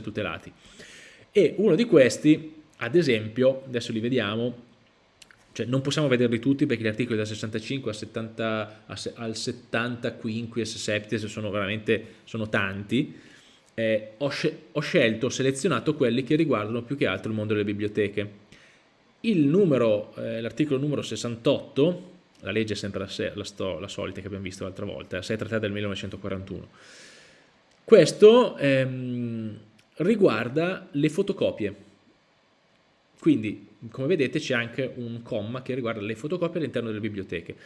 tutelati. E uno di questi, ad esempio, adesso li vediamo, cioè non possiamo vederli tutti perché gli articoli dal 65 al 70, al 70 quinquies, septies sono veramente sono tanti, eh, ho, ho, scelto, ho selezionato quelli che riguardano più che altro il mondo delle biblioteche. Eh, l'articolo numero 68, la legge è sempre la, la, la solita che abbiamo visto l'altra volta, 633 del 1941, questo ehm, riguarda le fotocopie. Quindi, come vedete, c'è anche un comma che riguarda le fotocopie all'interno delle biblioteche.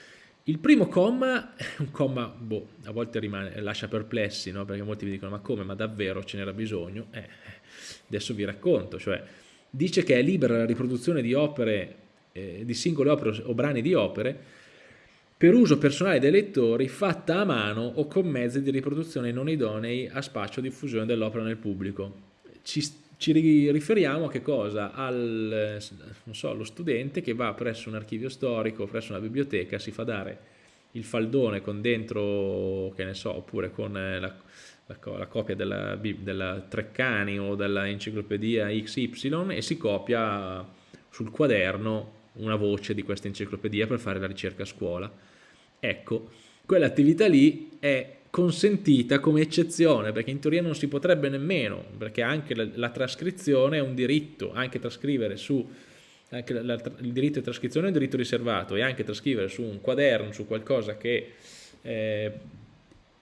Il primo comma un comma, boh, a volte rimane, lascia perplessi, no? perché molti vi dicono ma come, ma davvero ce n'era bisogno? Eh, adesso vi racconto, cioè dice che è libera la riproduzione di opere, eh, di singole opere o brani di opere per uso personale dei lettori fatta a mano o con mezzi di riproduzione non idonei a spazio diffusione dell'opera nel pubblico. Ci, ci, riferiamo a che cosa? Al, so, allo studente che va presso un archivio storico, presso una biblioteca, si fa dare il faldone con dentro, che ne so, oppure con la, la, la copia della, della Treccani o della enciclopedia XY e si copia sul quaderno una voce di questa enciclopedia per fare la ricerca a scuola Ecco, quell'attività lì è consentita come eccezione, perché in teoria non si potrebbe nemmeno, perché anche la, la trascrizione è un diritto, anche trascrivere su, anche la, il diritto di trascrizione è un diritto riservato, e anche trascrivere su un quaderno, su qualcosa che eh,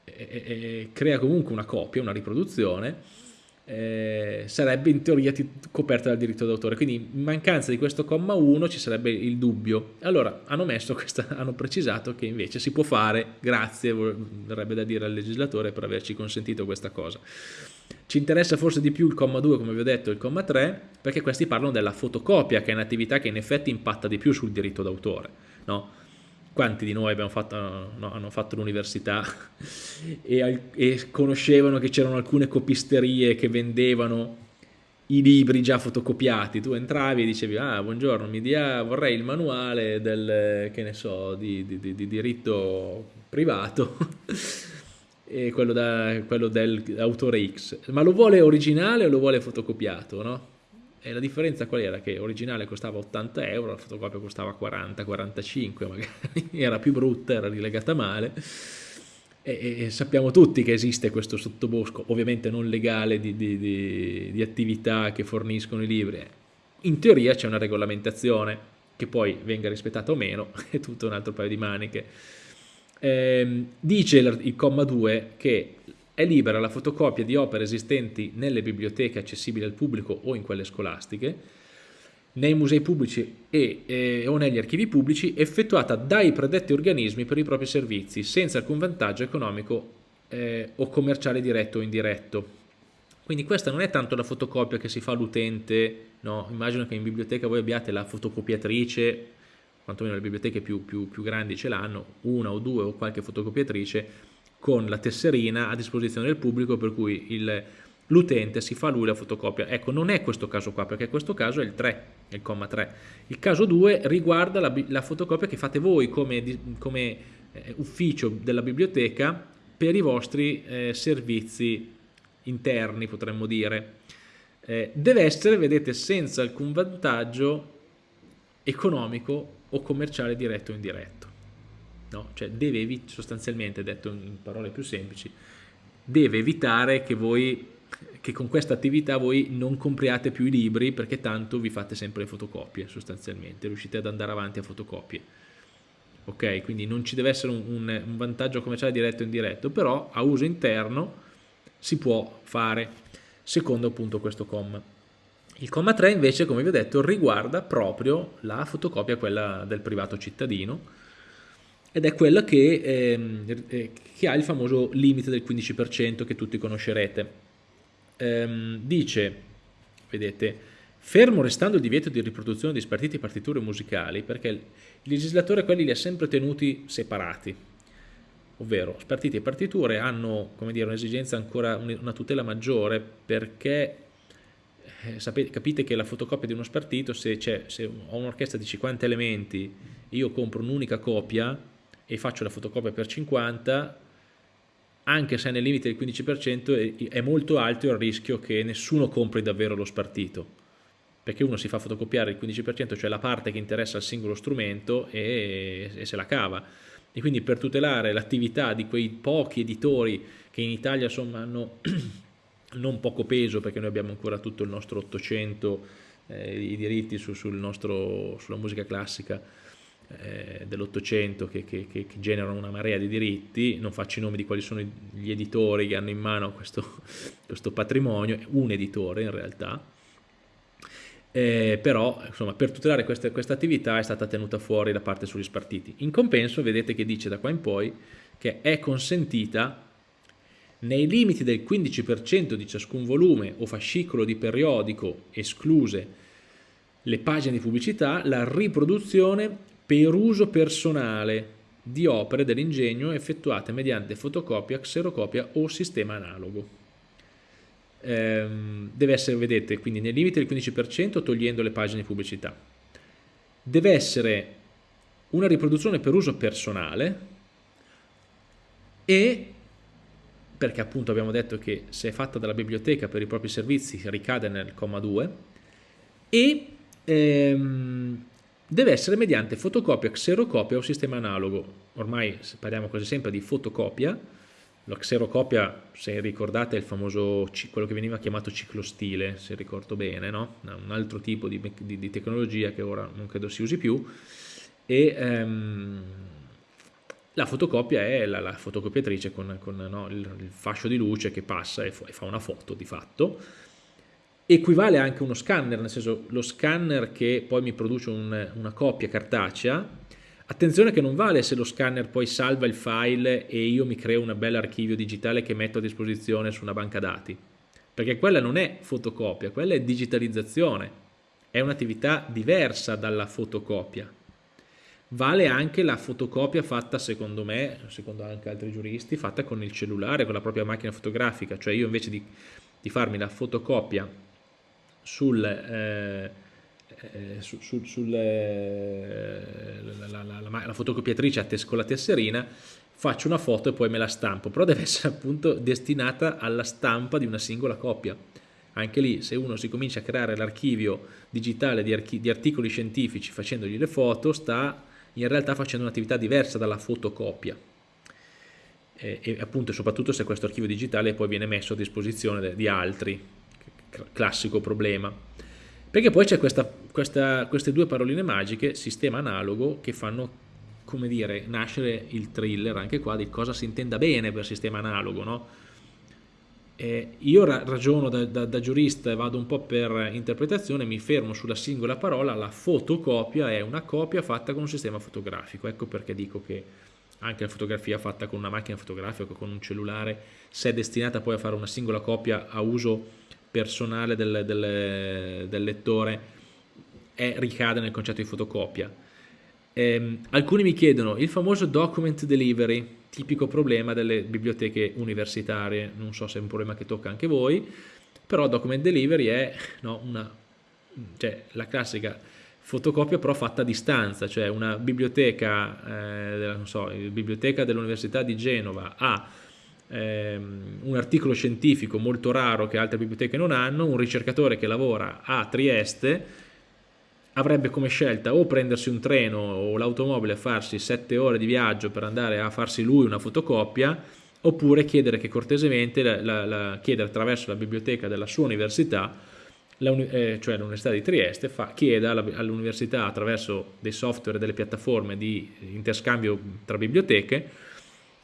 eh, eh, crea comunque una copia, una riproduzione, eh, sarebbe in teoria coperta dal diritto d'autore. Quindi in mancanza di questo comma 1 ci sarebbe il dubbio. Allora hanno, questa, hanno precisato che invece si può fare, grazie, vorrebbe da dire al legislatore per averci consentito questa cosa. Ci interessa forse di più il comma 2, come vi ho detto, e il comma 3, perché questi parlano della fotocopia, che è un'attività che in effetti impatta di più sul diritto d'autore. No? Quanti di noi fatto, no, hanno fatto l'università e, e, conoscevano che c'erano alcune copisterie che vendevano i libri già fotocopiati, tu entravi e dicevi ah buongiorno mi dia, vorrei il manuale del, che ne so, di, di, di, di diritto privato. E quello, da, quello dell'autore X, ma lo vuole originale o lo vuole fotocopiato, no? E la differenza qual era? Che originale costava 80 euro, la fotocopia costava 40-45, magari era più brutta, era rilegata male. E, e, sappiamo tutti che esiste questo sottobosco, ovviamente non legale, di, di, di, di attività che forniscono i libri. In teoria c'è una regolamentazione, che poi venga rispettata o meno, è tutto un altro paio di maniche. Eh, dice il comma 2 che è libera la fotocopia di opere esistenti nelle biblioteche accessibili al pubblico o in quelle scolastiche, nei musei pubblici e, eh, o negli archivi pubblici effettuata dai predetti organismi per i propri servizi senza alcun vantaggio economico eh, o commerciale diretto o indiretto. Quindi questa non è tanto la fotocopia che si fa all'utente, no? immagino che in biblioteca voi abbiate la fotocopiatrice, quantomeno le biblioteche più, più, più grandi ce l'hanno, una o due o qualche fotocopiatrice, con la tesserina a disposizione del pubblico per cui l'utente si fa lui la fotocopia. Ecco, non è questo caso qua, perché questo caso è il 3, il comma 3. Il caso 2 riguarda la, la fotocopia che fate voi come, come eh, ufficio della biblioteca per i vostri eh, servizi interni, potremmo dire. Eh, deve essere, vedete, senza alcun vantaggio economico o commerciale diretto o indiretto no? cioè deve sostanzialmente, detto in parole più semplici, deve evitare che voi che con questa attività voi non compriate più i libri perché tanto vi fate sempre le fotocopie sostanzialmente, riuscite ad andare avanti a fotocopie. Ok, quindi non ci deve essere un, un, un vantaggio commerciale diretto o indiretto, però a uso interno si può fare, secondo appunto questo comma. Il comma 3 invece, come vi ho detto, riguarda proprio la fotocopia, quella del privato cittadino, ed è quella che, ehm, eh, che, ha il famoso limite del 15% che tutti conoscerete. Ehm, dice, vedete, fermo restando il divieto di riproduzione di spartiti e partiture musicali, perché il legislatore quelli li ha sempre tenuti separati, ovvero spartiti e partiture hanno un'esigenza ancora, una tutela maggiore perché eh, sapete, capite che la fotocopia di uno spartito, se, se ho un'orchestra di 50 elementi, io compro un'unica copia, e faccio la fotocopia per 50, anche se nel limite del 15% è molto alto il rischio che nessuno compri davvero lo spartito, perché uno si fa fotocopiare il 15%, cioè la parte che interessa al singolo strumento e, e se la cava. E quindi per tutelare l'attività di quei pochi editori che in Italia insomma hanno non poco peso, perché noi abbiamo ancora tutto il nostro 800 eh, i diritti su, sul nostro, sulla musica classica, eh, dell'Ottocento che, che, che, generano una marea di diritti, non faccio i nomi di quali sono gli editori che hanno in mano questo, questo patrimonio, un editore in realtà, eh, però insomma, per tutelare questa, questa, attività è stata tenuta fuori la parte sugli spartiti. In compenso vedete che dice da qua in poi che è consentita nei limiti del 15% di ciascun volume o fascicolo di periodico escluse le pagine di pubblicità, la riproduzione per uso personale di opere dell'ingegno effettuate mediante fotocopia, xerocopia o sistema analogo. Ehm, deve essere, vedete, quindi nel limite del 15% togliendo le pagine di pubblicità. Deve essere una riproduzione per uso personale e perché appunto abbiamo detto che se è fatta dalla biblioteca per i propri servizi ricade nel comma 2 e ehm, deve essere mediante fotocopia, xerocopia o sistema analogo. Ormai parliamo quasi sempre di fotocopia, la xerocopia, se ricordate, è il famoso, quello che veniva chiamato ciclostile, se ricordo bene, no? un altro tipo di, di, di, tecnologia che ora non credo si usi più, e ehm, la fotocopia è la, la fotocopiatrice con, con no, il, il, fascio di luce che passa e, fa una foto di fatto, equivale anche uno scanner, nel senso lo scanner che poi mi produce un, una copia cartacea, attenzione che non vale se lo scanner poi salva il file e io mi creo un bel archivio digitale che metto a disposizione su una banca dati, perché quella non è fotocopia, quella è digitalizzazione, è un'attività diversa dalla fotocopia. Vale anche la fotocopia fatta, secondo me, secondo anche altri giuristi, fatta con il cellulare, con la propria macchina fotografica, cioè io invece di, di farmi la fotocopia sul, eh, eh, su, su, sul eh, la, la, la, la, fotocopiatrice con la tesserina faccio una foto e poi me la stampo. Però deve essere appunto destinata alla stampa di una singola copia. Anche lì se uno si comincia a creare l'archivio digitale di, archi di articoli scientifici facendogli le foto sta in realtà facendo un'attività diversa dalla fotocopia. E, e appunto soprattutto se questo archivio digitale poi viene messo a disposizione di altri classico problema. Perché poi c'è queste due paroline magiche, sistema analogo, che fanno, come dire, nascere il thriller anche qua di cosa si intenda bene per sistema analogo, no? Eh, io ra ragiono da, da, da, giurista e vado un po' per interpretazione, mi fermo sulla singola parola, la fotocopia è una copia fatta con un sistema fotografico, ecco perché dico che anche la fotografia fatta con una macchina fotografica con un cellulare, se è destinata poi a fare una singola copia a uso personale del, del, del lettore è, ricade nel concetto di fotocopia. Eh, alcuni mi chiedono il famoso document delivery, tipico problema delle biblioteche universitarie, non so se è un problema che tocca anche voi, però document delivery è no, una, cioè, la classica fotocopia però fatta a distanza, cioè una biblioteca, eh, so, biblioteca dell'Università di Genova ha ehm, un articolo scientifico molto raro che altre biblioteche non hanno, un ricercatore che lavora a Trieste avrebbe come scelta o prendersi un treno o l'automobile a farsi sette ore di viaggio per andare a farsi lui una fotocopia oppure chiedere che cortesemente, la, la, la, chiedere attraverso la biblioteca della sua università, eh, cioè l'Università di Trieste, fa, chieda all'università attraverso dei software e delle piattaforme di interscambio tra biblioteche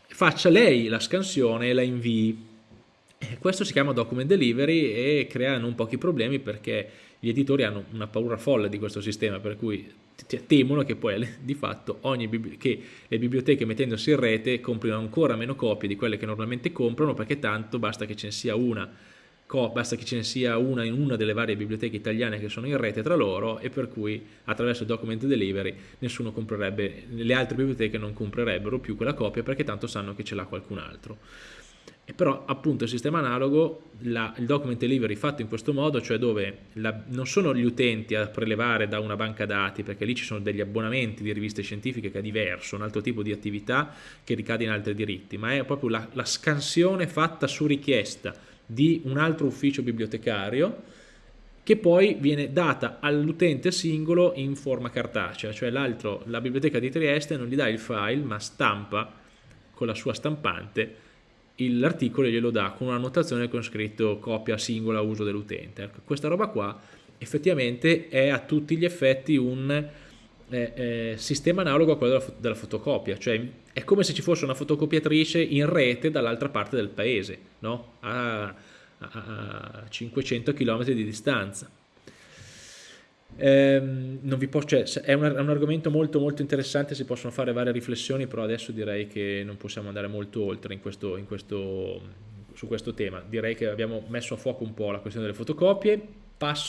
faccia lei la scansione e la invii. Questo si chiama document delivery e crea non pochi problemi perché gli editori hanno una paura folle di questo sistema, per cui temono che poi di fatto che le biblioteche mettendosi in rete comprino ancora meno copie di quelle che normalmente comprano perché tanto basta che ce ne sia una basta che ce ne sia una in una delle varie biblioteche italiane che sono in rete tra loro e per cui attraverso il document delivery nessuno comprerebbe, le altre biblioteche non comprerebbero più quella copia perché tanto sanno che ce l'ha qualcun altro. e però appunto il sistema analogo, la, il document delivery fatto in questo modo, cioè dove la, non sono gli utenti a prelevare da una banca dati, perché lì ci sono degli abbonamenti di riviste scientifiche che è diverso, un altro tipo di attività che ricade in altri diritti, ma è proprio la, la scansione fatta su richiesta di un altro ufficio bibliotecario che poi viene data all'utente singolo in forma cartacea, cioè l'altro, la biblioteca di Trieste non gli dà il file ma stampa con la sua stampante l'articolo glielo dà con una notazione con scritto copia singola uso dell'utente. Ecco, questa roba qua effettivamente è a tutti gli effetti un eh, sistema analogo a quello della, della, fotocopia, cioè è come se ci fosse una fotocopiatrice in rete dall'altra parte del paese, no? a, a, a 500 km di distanza. Ehm, posso, cioè, è, un, è, un, argomento molto molto interessante, si possono fare varie riflessioni, però adesso direi che non possiamo andare molto oltre in questo, in questo, su questo tema. Direi che abbiamo messo a fuoco un po' la questione delle fotocopie. Passo